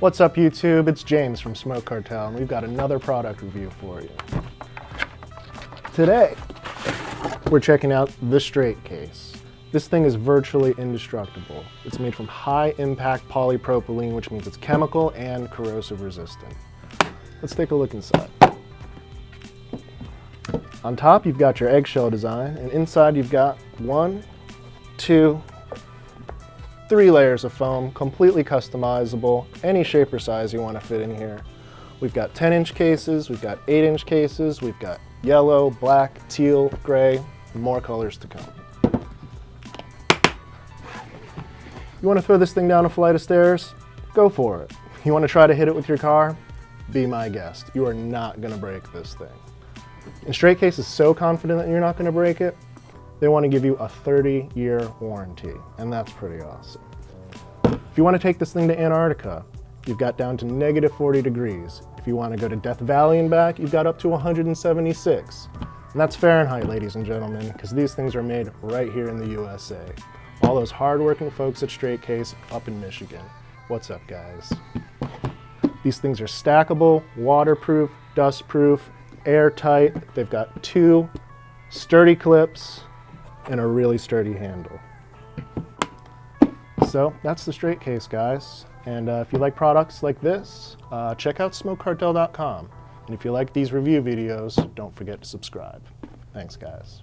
What's up YouTube? It's James from Smoke Cartel and we've got another product review for you. Today, we're checking out the straight case. This thing is virtually indestructible. It's made from high impact polypropylene, which means it's chemical and corrosive resistant. Let's take a look inside. On top, you've got your eggshell design, and inside you've got one, two, three layers of foam, completely customizable, any shape or size you want to fit in here. We've got 10 inch cases, we've got 8 inch cases, we've got yellow, black, teal, gray, more colors to come. You want to throw this thing down a flight of stairs? Go for it. You want to try to hit it with your car? Be my guest. You are not going to break this thing. And Straight Case is so confident that you're not going to break it, they want to give you a 30-year warranty, and that's pretty awesome. If you want to take this thing to Antarctica, you've got down to negative 40 degrees. If you want to go to Death Valley and back, you've got up to 176. And that's Fahrenheit, ladies and gentlemen, because these things are made right here in the USA. All those hardworking folks at Straight Case up in Michigan. What's up, guys? These things are stackable, waterproof, dustproof, airtight. They've got two sturdy clips, and a really sturdy handle. So that's the straight case, guys. And uh, if you like products like this, uh, check out smokecartel.com. And if you like these review videos, don't forget to subscribe. Thanks, guys.